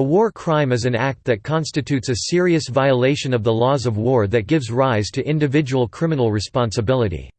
A war crime is an act that constitutes a serious violation of the laws of war that gives rise to individual criminal responsibility.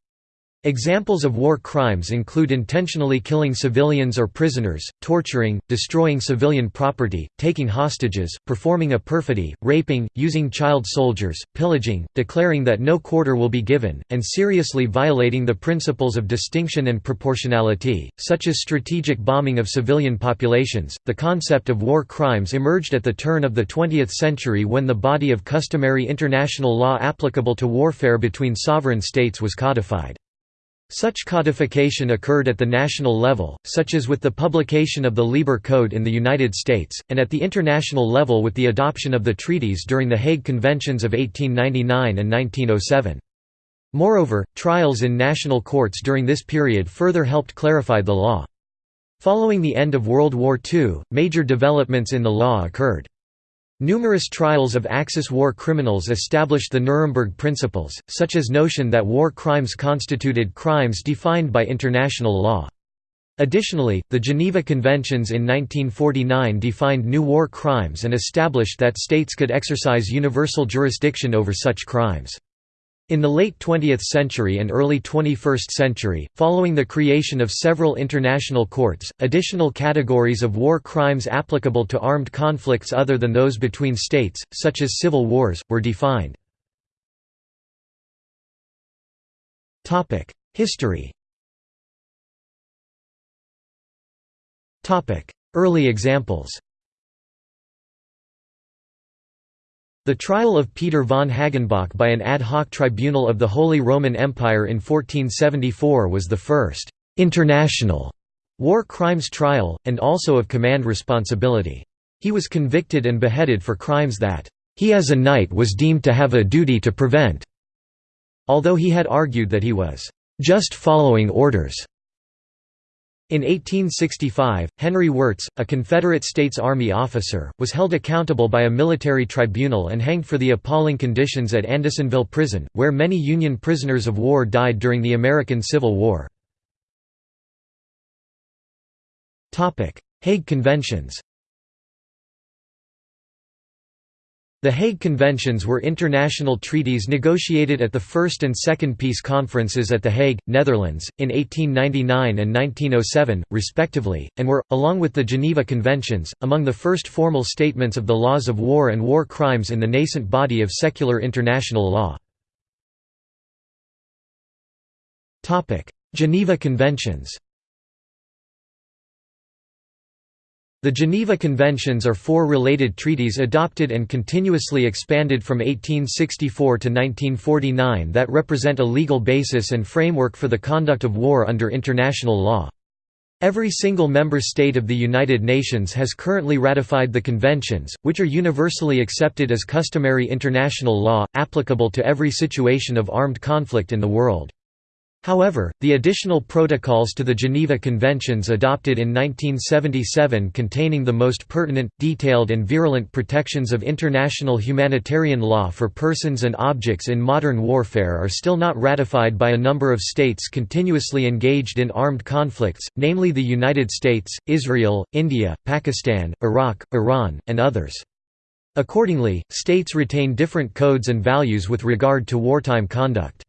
Examples of war crimes include intentionally killing civilians or prisoners, torturing, destroying civilian property, taking hostages, performing a perfidy, raping, using child soldiers, pillaging, declaring that no quarter will be given, and seriously violating the principles of distinction and proportionality, such as strategic bombing of civilian populations. The concept of war crimes emerged at the turn of the 20th century when the body of customary international law applicable to warfare between sovereign states was codified. Such codification occurred at the national level, such as with the publication of the Lieber Code in the United States, and at the international level with the adoption of the treaties during the Hague Conventions of 1899 and 1907. Moreover, trials in national courts during this period further helped clarify the law. Following the end of World War II, major developments in the law occurred. Numerous trials of Axis war criminals established the Nuremberg principles, such as notion that war crimes constituted crimes defined by international law. Additionally, the Geneva Conventions in 1949 defined new war crimes and established that states could exercise universal jurisdiction over such crimes. In the late 20th century and early 21st century, following the creation of several international courts, additional categories of war crimes applicable to armed conflicts other than those between states, such as civil wars, were defined. History Early examples The trial of Peter von Hagenbach by an ad hoc tribunal of the Holy Roman Empire in 1474 was the first «international» war crimes trial, and also of command responsibility. He was convicted and beheaded for crimes that «he as a knight was deemed to have a duty to prevent», although he had argued that he was «just following orders». In 1865, Henry Wirz, a Confederate States Army officer, was held accountable by a military tribunal and hanged for the appalling conditions at Andersonville Prison, where many Union prisoners of war died during the American Civil War. Hague Conventions The Hague Conventions were international treaties negotiated at the First and Second Peace Conferences at The Hague, Netherlands, in 1899 and 1907, respectively, and were, along with the Geneva Conventions, among the first formal statements of the laws of war and war crimes in the nascent body of secular international law. Geneva Conventions The Geneva Conventions are four related treaties adopted and continuously expanded from 1864 to 1949 that represent a legal basis and framework for the conduct of war under international law. Every single member state of the United Nations has currently ratified the conventions, which are universally accepted as customary international law, applicable to every situation of armed conflict in the world. However, the additional protocols to the Geneva Conventions adopted in 1977 containing the most pertinent, detailed and virulent protections of international humanitarian law for persons and objects in modern warfare are still not ratified by a number of states continuously engaged in armed conflicts, namely the United States, Israel, India, Pakistan, Iraq, Iran, and others. Accordingly, states retain different codes and values with regard to wartime conduct.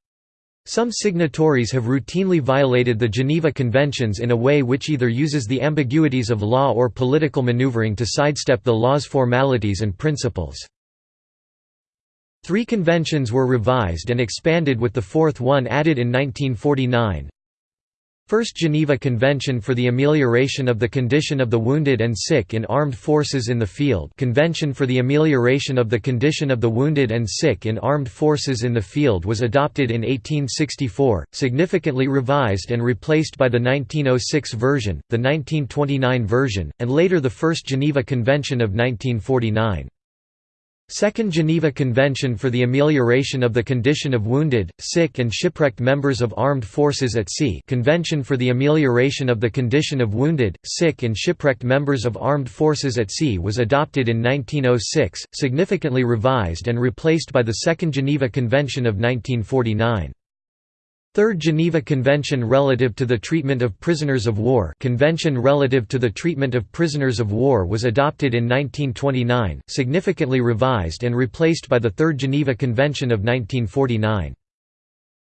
Some signatories have routinely violated the Geneva Conventions in a way which either uses the ambiguities of law or political maneuvering to sidestep the law's formalities and principles. Three conventions were revised and expanded with the fourth one added in 1949. First Geneva Convention for the Amelioration of the Condition of the Wounded and Sick in Armed Forces in the Field Convention for the Amelioration of the Condition of the Wounded and Sick in Armed Forces in the Field was adopted in 1864, significantly revised and replaced by the 1906 version, the 1929 version, and later the First Geneva Convention of 1949. Second Geneva Convention for the Amelioration of the Condition of Wounded, Sick and Shipwrecked Members of Armed Forces at Sea Convention for the Amelioration of the Condition of Wounded, Sick and Shipwrecked Members of Armed Forces at Sea was adopted in 1906, significantly revised and replaced by the Second Geneva Convention of 1949. Third Geneva Convention relative to the treatment of prisoners of war Convention relative to the treatment of prisoners of war was adopted in 1929, significantly revised and replaced by the Third Geneva Convention of 1949.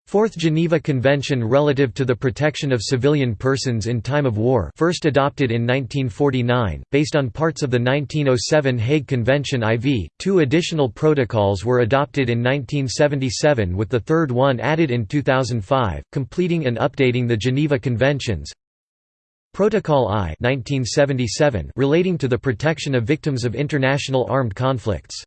Fourth Geneva Convention relative to the protection of civilian persons in time of war first adopted in 1949, based on parts of the 1907 Hague Convention IV. Two additional protocols were adopted in 1977 with the third one added in 2005, completing and updating the Geneva Conventions. Protocol I 1977 relating to the protection of victims of international armed conflicts.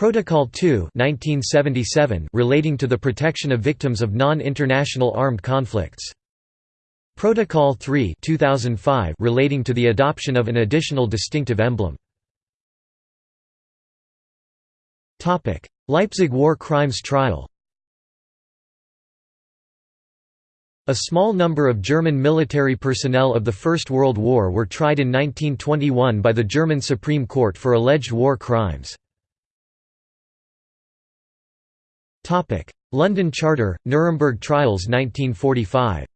Protocol 2 1977 relating to the protection of victims of non-international armed conflicts. Protocol 3 2005 relating to the adoption of an additional distinctive emblem. Leipzig War Crimes Trial A small number of German military personnel of the First World War were tried in 1921 by the German Supreme Court for alleged war crimes. London Charter, Nuremberg Trials 1945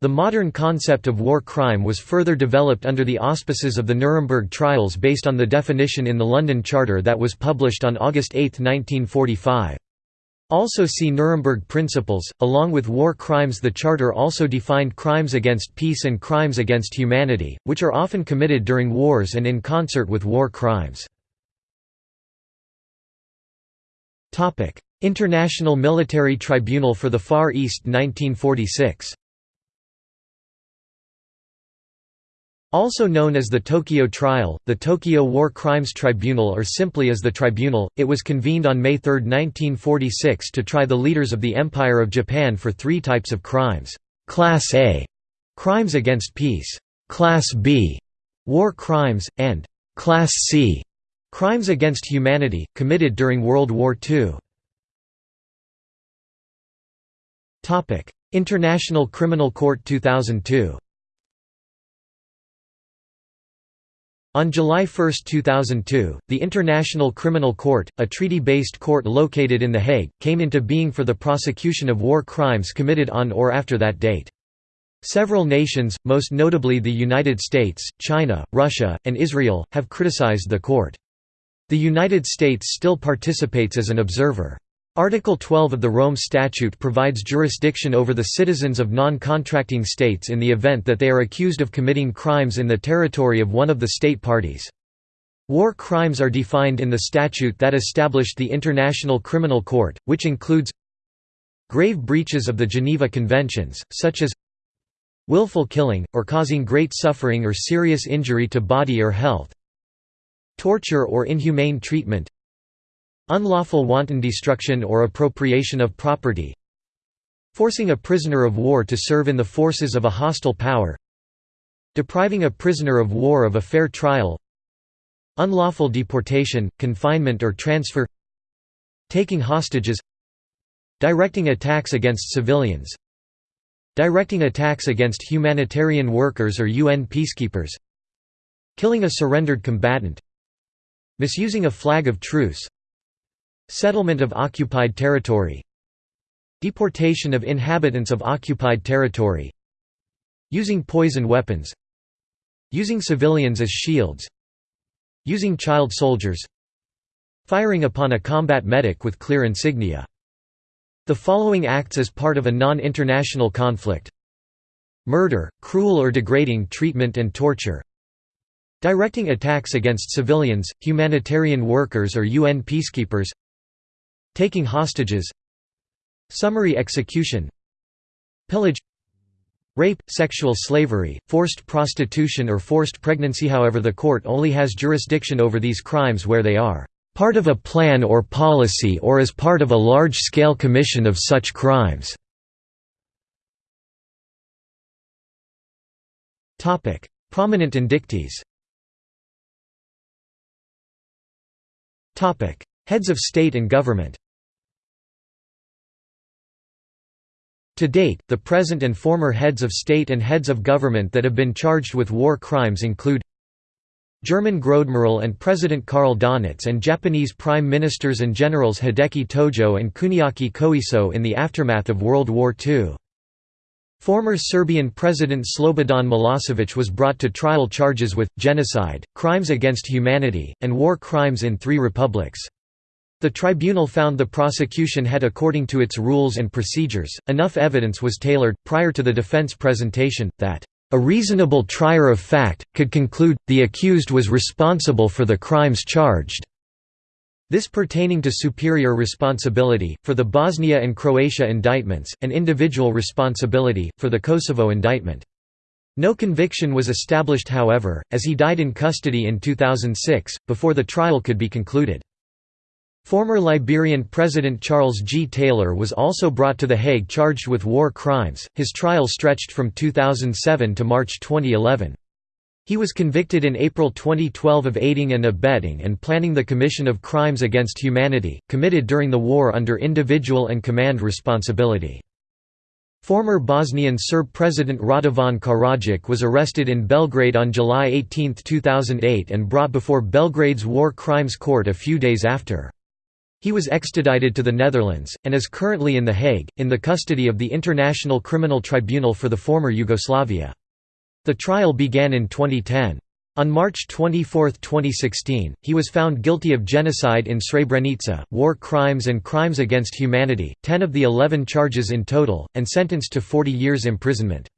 The modern concept of war crime was further developed under the auspices of the Nuremberg trials based on the definition in the London Charter that was published on August 8, 1945. Also see Nuremberg Principles. Along with war crimes, the Charter also defined crimes against peace and crimes against humanity, which are often committed during wars and in concert with war crimes. International Military Tribunal for the Far East 1946 Also known as the Tokyo Trial, the Tokyo War Crimes Tribunal or simply as the Tribunal, it was convened on May 3, 1946 to try the leaders of the Empire of Japan for three types of crimes. Class A – crimes against peace, Class B – war crimes, and Class C Crimes against humanity, committed during World War II International Criminal Court 2002 On July 1, 2002, the International Criminal Court, a treaty-based court located in The Hague, came into being for the prosecution of war crimes committed on or after that date. Several nations, most notably the United States, China, Russia, and Israel, have criticized the court. The United States still participates as an observer. Article 12 of the Rome Statute provides jurisdiction over the citizens of non-contracting states in the event that they are accused of committing crimes in the territory of one of the state parties. War crimes are defined in the statute that established the International Criminal Court, which includes grave breaches of the Geneva Conventions, such as willful killing, or causing great suffering or serious injury to body or health, torture or inhumane treatment unlawful wanton destruction or appropriation of property forcing a prisoner of war to serve in the forces of a hostile power depriving a prisoner of war of a fair trial unlawful deportation, confinement or transfer taking hostages directing attacks against civilians directing attacks against humanitarian workers or UN peacekeepers killing a surrendered combatant Misusing a flag of truce Settlement of occupied territory Deportation of inhabitants of occupied territory Using poison weapons Using civilians as shields Using child soldiers Firing upon a combat medic with clear insignia. The following acts as part of a non-international conflict. Murder, cruel or degrading treatment and torture Directing attacks against civilians, humanitarian workers or UN peacekeepers. Taking hostages. Summary execution. Pillage. Rape, sexual slavery, forced prostitution or forced pregnancy. However the court only has jurisdiction over these crimes where they are part of a plan or policy or as part of a large-scale commission of such crimes. Prominent indictees Heads of state and government To date, the present and former heads of state and heads of government that have been charged with war crimes include German Großadmiral and President Karl Donitz and Japanese Prime Ministers and Generals Hideki Tojo and Kuniaki Koiso in the aftermath of World War II. Former Serbian President Slobodan Milosevic was brought to trial charges with, genocide, crimes against humanity, and war crimes in three republics. The tribunal found the prosecution had according to its rules and procedures, enough evidence was tailored, prior to the defense presentation, that a reasonable trier of fact, could conclude, the accused was responsible for the crimes charged. This pertaining to superior responsibility, for the Bosnia and Croatia indictments, and individual responsibility, for the Kosovo indictment. No conviction was established however, as he died in custody in 2006, before the trial could be concluded. Former Liberian President Charles G. Taylor was also brought to The Hague charged with war crimes, his trial stretched from 2007 to March 2011. He was convicted in April 2012 of aiding and abetting and planning the commission of crimes against humanity, committed during the war under individual and command responsibility. Former Bosnian Serb President Radovan Karadzic was arrested in Belgrade on July 18, 2008 and brought before Belgrade's War Crimes Court a few days after. He was extradited to the Netherlands, and is currently in The Hague, in the custody of the International Criminal Tribunal for the former Yugoslavia. The trial began in 2010. On March 24, 2016, he was found guilty of genocide in Srebrenica, war crimes and crimes against humanity, 10 of the 11 charges in total, and sentenced to 40 years imprisonment.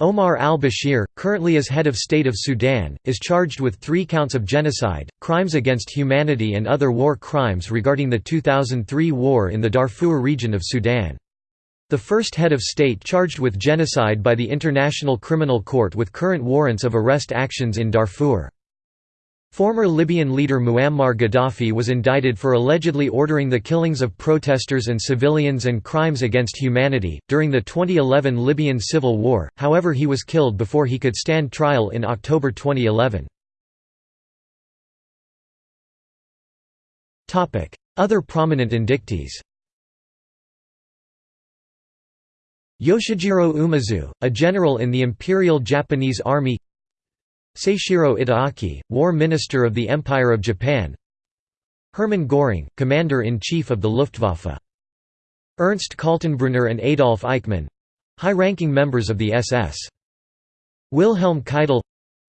Omar al-Bashir, currently as head of state of Sudan, is charged with three counts of genocide, crimes against humanity and other war crimes regarding the 2003 war in the Darfur region of Sudan. The first head of state charged with genocide by the International Criminal Court with current warrants of arrest actions in Darfur. Former Libyan leader Muammar Gaddafi was indicted for allegedly ordering the killings of protesters and civilians and crimes against humanity, during the 2011 Libyan civil war, however he was killed before he could stand trial in October 2011. Other prominent indictees Yoshijiro Umezu, a general in the Imperial Japanese Army. Seishiro Itagaki, War Minister of the Empire of Japan. Hermann Göring, Commander-in-Chief of the Luftwaffe. Ernst Kaltenbrunner and Adolf Eichmann—high-ranking members of the SS. Wilhelm Keitel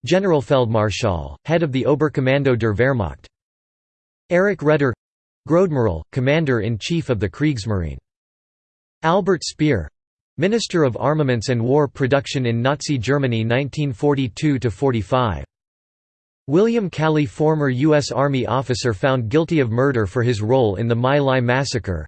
Generalfeldmarschall, head of the Oberkommando der Wehrmacht. Erich Raeder Großadmiral, Commander-in-Chief of the Kriegsmarine. Albert Speer Minister of Armaments and War Production in Nazi Germany 1942–45. William Calley former U.S. Army officer found guilty of murder for his role in the My Lai massacre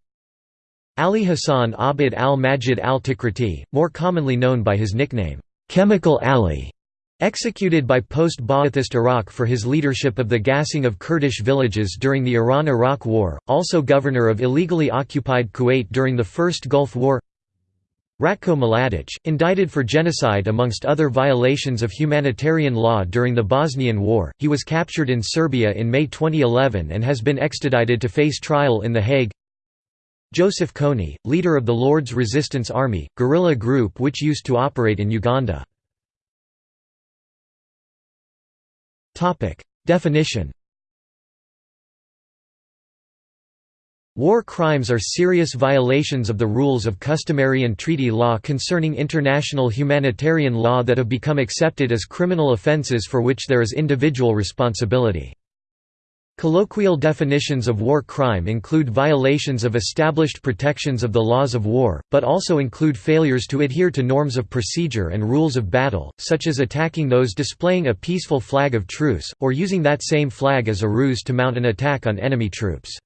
Ali Hassan Abid al-Majid al-Tikriti, more commonly known by his nickname, "'Chemical Ali' executed by post-Ba'athist Iraq for his leadership of the gassing of Kurdish villages during the Iran–Iraq War, also governor of illegally occupied Kuwait during the First Gulf War Ratko Mladic, indicted for genocide amongst other violations of humanitarian law during the Bosnian War, he was captured in Serbia in May 2011 and has been extradited to face trial in The Hague. Joseph Kony, leader of the Lord's Resistance Army, guerrilla group which used to operate in Uganda. Definition War crimes are serious violations of the rules of customary and treaty law concerning international humanitarian law that have become accepted as criminal offences for which there is individual responsibility. Colloquial definitions of war crime include violations of established protections of the laws of war, but also include failures to adhere to norms of procedure and rules of battle, such as attacking those displaying a peaceful flag of truce, or using that same flag as a ruse to mount an attack on enemy troops.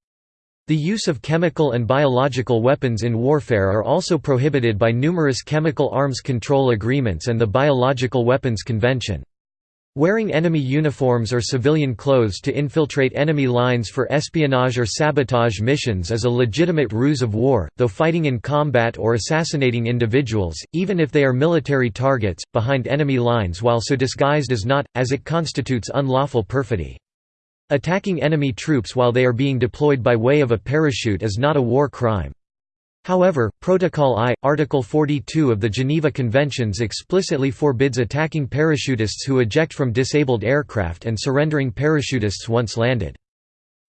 The use of chemical and biological weapons in warfare are also prohibited by numerous chemical arms control agreements and the Biological Weapons Convention. Wearing enemy uniforms or civilian clothes to infiltrate enemy lines for espionage or sabotage missions is a legitimate ruse of war, though fighting in combat or assassinating individuals, even if they are military targets, behind enemy lines while so disguised is not, as it constitutes unlawful perfidy. Attacking enemy troops while they are being deployed by way of a parachute is not a war crime. However, Protocol I, Article 42 of the Geneva Conventions explicitly forbids attacking parachutists who eject from disabled aircraft and surrendering parachutists once landed.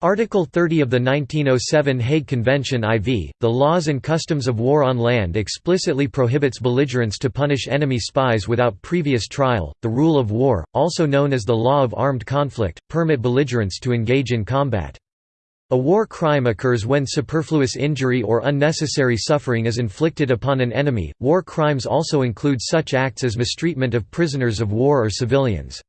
Article 30 of the 1907 Hague Convention IV, the laws and customs of war on land explicitly prohibits belligerents to punish enemy spies without previous trial. The rule of war, also known as the law of armed conflict, permit belligerents to engage in combat. A war crime occurs when superfluous injury or unnecessary suffering is inflicted upon an enemy. War crimes also include such acts as mistreatment of prisoners of war or civilians.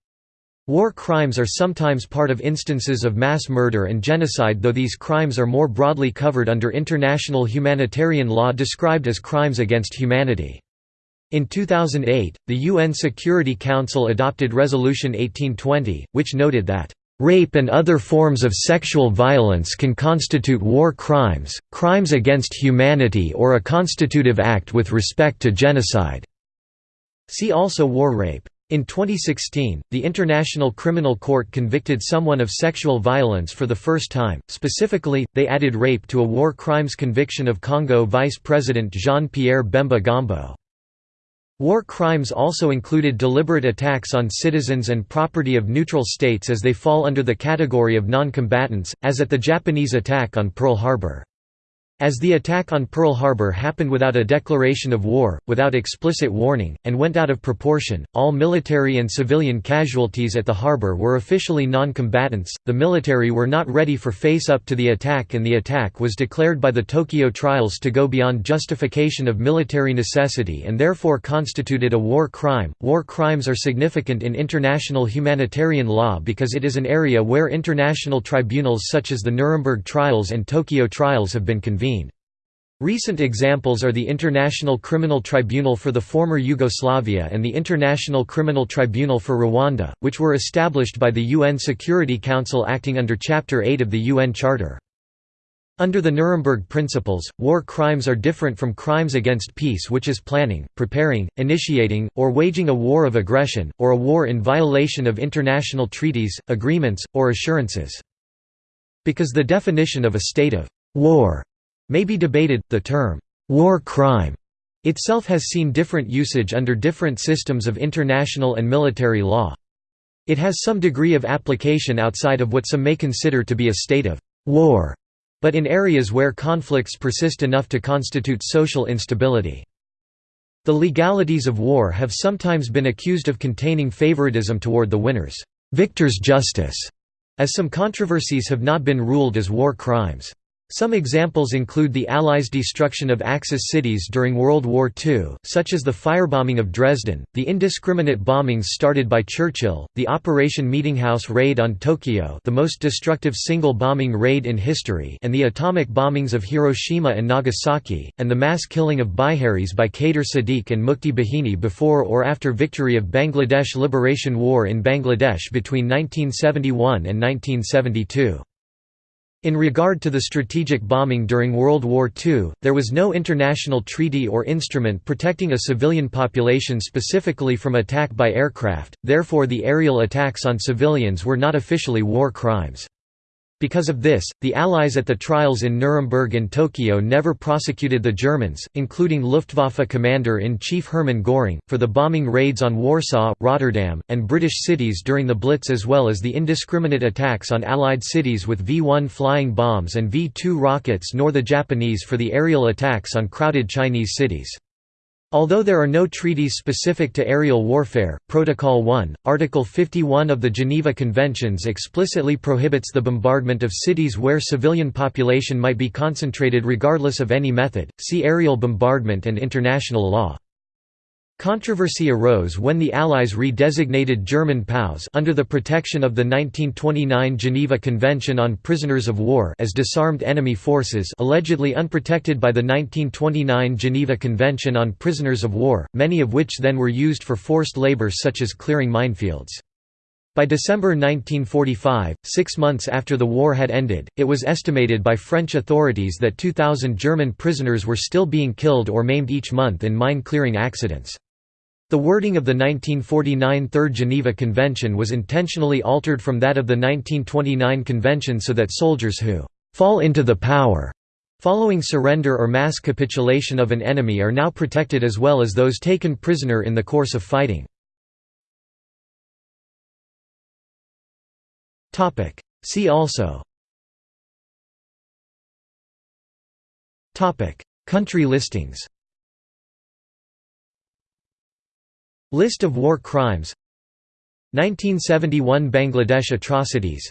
War crimes are sometimes part of instances of mass murder and genocide though these crimes are more broadly covered under international humanitarian law described as crimes against humanity. In 2008, the UN Security Council adopted Resolution 1820, which noted that Rape and other forms of sexual violence can constitute war crimes, crimes against humanity or a constitutive act with respect to genocide." See also war rape. In 2016, the International Criminal Court convicted someone of sexual violence for the first time, specifically, they added rape to a war crimes conviction of Congo Vice President Jean-Pierre Bemba Gombo. War crimes also included deliberate attacks on citizens and property of neutral states as they fall under the category of non-combatants, as at the Japanese attack on Pearl Harbor. As the attack on Pearl Harbor happened without a declaration of war, without explicit warning, and went out of proportion, all military and civilian casualties at the harbor were officially non-combatants. The military were not ready for face-up to the attack and the attack was declared by the Tokyo trials to go beyond justification of military necessity and therefore constituted a war crime. War crimes are significant in international humanitarian law because it is an area where international tribunals such as the Nuremberg trials and Tokyo trials have been convened. Recent examples are the International Criminal Tribunal for the former Yugoslavia and the International Criminal Tribunal for Rwanda, which were established by the UN Security Council acting under Chapter 8 of the UN Charter. Under the Nuremberg Principles, war crimes are different from crimes against peace which is planning, preparing, initiating, or waging a war of aggression, or a war in violation of international treaties, agreements, or assurances. Because the definition of a state of war may be debated, the term, "'war crime' itself has seen different usage under different systems of international and military law. It has some degree of application outside of what some may consider to be a state of war, but in areas where conflicts persist enough to constitute social instability. The legalities of war have sometimes been accused of containing favoritism toward the winners, victor's justice, as some controversies have not been ruled as war crimes. Some examples include the Allies' destruction of Axis cities during World War II, such as the firebombing of Dresden, the indiscriminate bombings started by Churchill, the Operation Meetinghouse raid on Tokyo the most destructive single bombing raid in history and the atomic bombings of Hiroshima and Nagasaki, and the mass killing of Biharis by Kader Siddique and Mukti Bahini before or after victory of Bangladesh Liberation War in Bangladesh between 1971 and 1972. In regard to the strategic bombing during World War II, there was no international treaty or instrument protecting a civilian population specifically from attack by aircraft, therefore the aerial attacks on civilians were not officially war crimes. Because of this, the Allies at the trials in Nuremberg and Tokyo never prosecuted the Germans, including Luftwaffe Commander-in-Chief Hermann Göring, for the bombing raids on Warsaw, Rotterdam, and British cities during the Blitz as well as the indiscriminate attacks on Allied cities with V-1 flying bombs and V-2 rockets nor the Japanese for the aerial attacks on crowded Chinese cities. Although there are no treaties specific to aerial warfare, Protocol 1, Article 51 of the Geneva Conventions explicitly prohibits the bombardment of cities where civilian population might be concentrated regardless of any method, see aerial bombardment and international law. Controversy arose when the Allies re-designated German POWs under the protection of the 1929 Geneva Convention on Prisoners of War as disarmed enemy forces allegedly unprotected by the 1929 Geneva Convention on Prisoners of War, many of which then were used for forced labor such as clearing minefields. By December 1945, six months after the war had ended, it was estimated by French authorities that 2,000 German prisoners were still being killed or maimed each month in mine-clearing accidents. The wording of the 1949 Third Geneva Convention was intentionally altered from that of the 1929 Convention so that soldiers who «fall into the power» following surrender or mass capitulation of an enemy are now protected as well as those taken prisoner in the course of fighting. See also. Country listings List of war crimes 1971 Bangladesh atrocities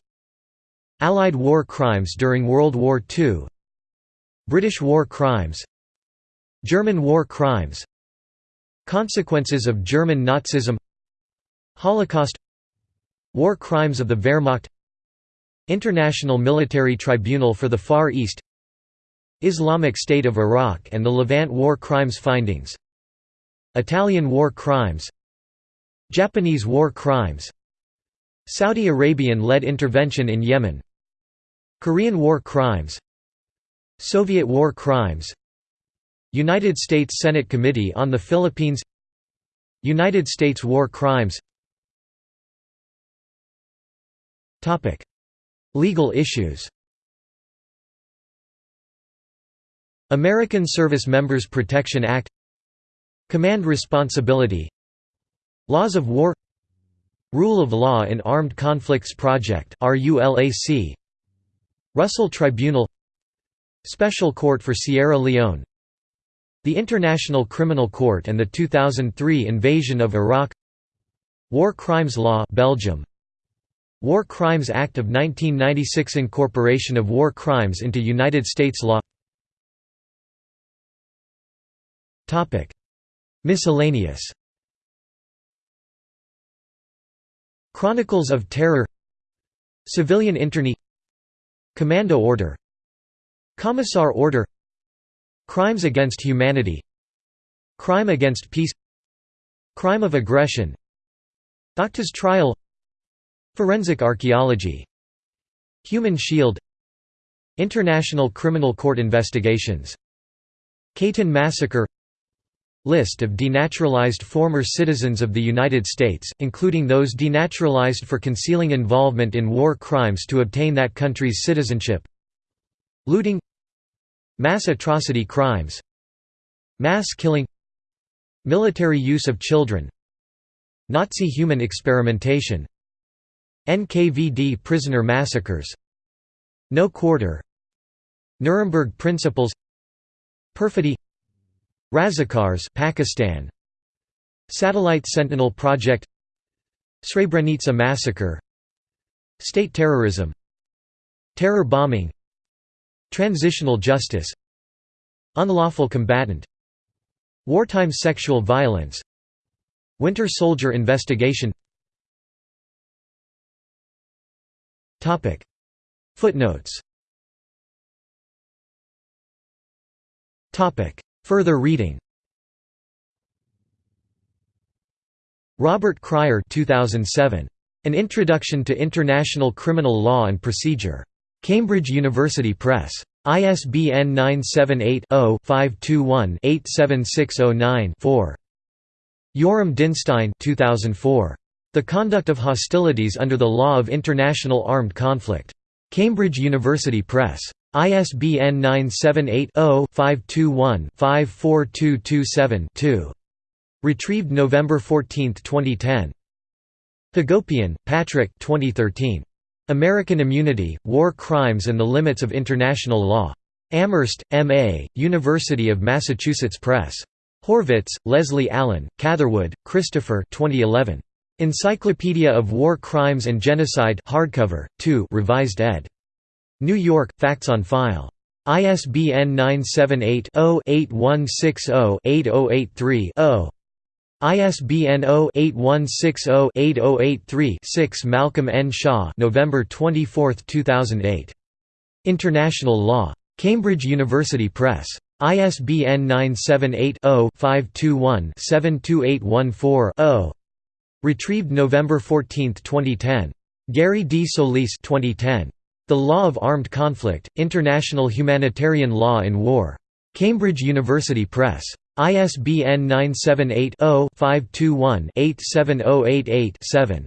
Allied war crimes during World War II British war crimes German war crimes Consequences of German Nazism Holocaust War crimes of the Wehrmacht International Military Tribunal for the Far East Islamic State of Iraq and the Levant War Crimes findings Italian War Crimes Japanese War Crimes Saudi Arabian-led intervention in Yemen Korean War Crimes Soviet War Crimes United States Senate Committee on the Philippines United States War Crimes. Legal issues. American Service Members Protection Act Command Responsibility. Laws of War. Rule of Law in Armed Conflicts Project Russell Tribunal. Special Court for Sierra Leone. The International Criminal Court and the 2003 invasion of Iraq. War Crimes Law Belgium. War Crimes Act of 1996 Incorporation of war crimes into United States law Miscellaneous. Chronicles of Terror. Civilian Internee Commando Order. Commissar Order. Crimes against Humanity. Crime against Peace. Crime of Aggression. Doctor's Trial. Forensic Archaeology. Human Shield. International Criminal Court Investigations. Katyn Massacre List of denaturalized former citizens of the United States, including those denaturalized for concealing involvement in war crimes to obtain that country's citizenship. Looting. Mass atrocity crimes. Mass killing. Military use of children. Nazi human experimentation. NKVD prisoner massacres. No quarter. Nuremberg Principles. Perfidy Razakars Pakistan. Satellite Sentinel Project. Srebrenica massacre. State terrorism. Terror bombing. Transitional justice. Unlawful combatant. Wartime sexual violence. Winter Soldier investigation. Footnotes Further reading Robert Cryer 2007. An Introduction to International Criminal Law and Procedure. Cambridge University Press. ISBN 978-0-521-87609-4. Yoram Dinstein 2004. The Conduct of Hostilities Under the Law of International Armed Conflict. Cambridge University Press. ISBN 978-0-521-54227-2. Retrieved November 14, 2010. Hagopian, Patrick 2013. American Immunity, War Crimes and the Limits of International Law. Amherst, M.A., University of Massachusetts Press. Horvitz, Leslie Allen, Catherwood, Christopher 2011. Encyclopedia of War Crimes and Genocide hardcover, 2 revised ed. New York, Facts on File. ISBN 978-0-8160-8083-0. ISBN 0-8160-8083-6 Malcolm N. Shaw November 24, 2008. International Law. Cambridge University Press. ISBN 978-0-521-72814-0. Retrieved November 14, 2010. Gary D. Solis 2010. The Law of Armed Conflict, International Humanitarian Law in War. Cambridge University Press. ISBN 978-0-521-87088-7.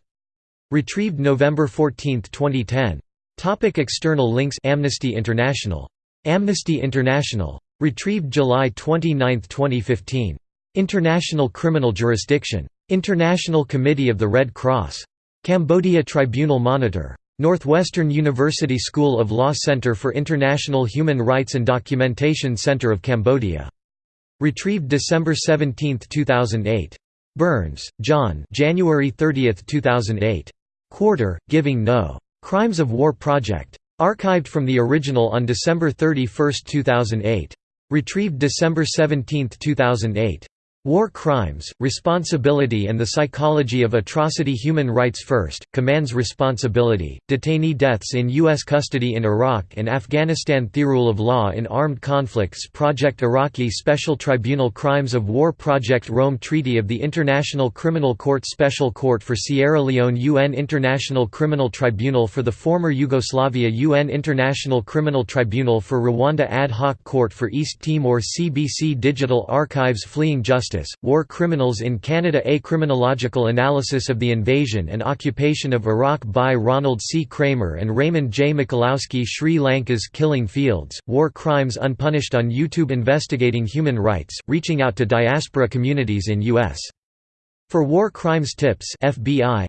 Retrieved November 14, 2010. Topic external links Amnesty International Amnesty International. Retrieved July 29, 2015. International Criminal Jurisdiction. International Committee of the Red Cross. Cambodia Tribunal Monitor. Northwestern University School of Law Center for International Human Rights and Documentation Center of Cambodia. Retrieved December 17, 2008. Burns, John January 30, 2008. Quarter, Giving No. Crimes of War Project. Archived from the original on December 31, 2008. Retrieved December 17, 2008. War Crimes, Responsibility and the Psychology of Atrocity Human Rights First, Commands Responsibility, Detainee Deaths in U.S. Custody in Iraq and Afghanistan The Rule of Law in Armed Conflicts Project Iraqi Special Tribunal Crimes of War Project Rome Treaty of the International Criminal Court Special Court for Sierra Leone UN International Criminal Tribunal for the former Yugoslavia UN International Criminal Tribunal for Rwanda Ad hoc Court for East Timor CBC Digital Archives Fleeing Justice Justice, War Criminals in Canada A criminological analysis of the invasion and occupation of Iraq by Ronald C. Kramer and Raymond J. Michalowski Sri Lanka's Killing Fields, War Crimes Unpunished on YouTube Investigating Human Rights, reaching out to diaspora communities in U.S. For War Crimes Tips FBI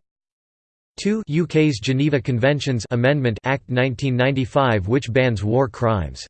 2 UK's Geneva Conventions Amendment Act 1995 which bans war crimes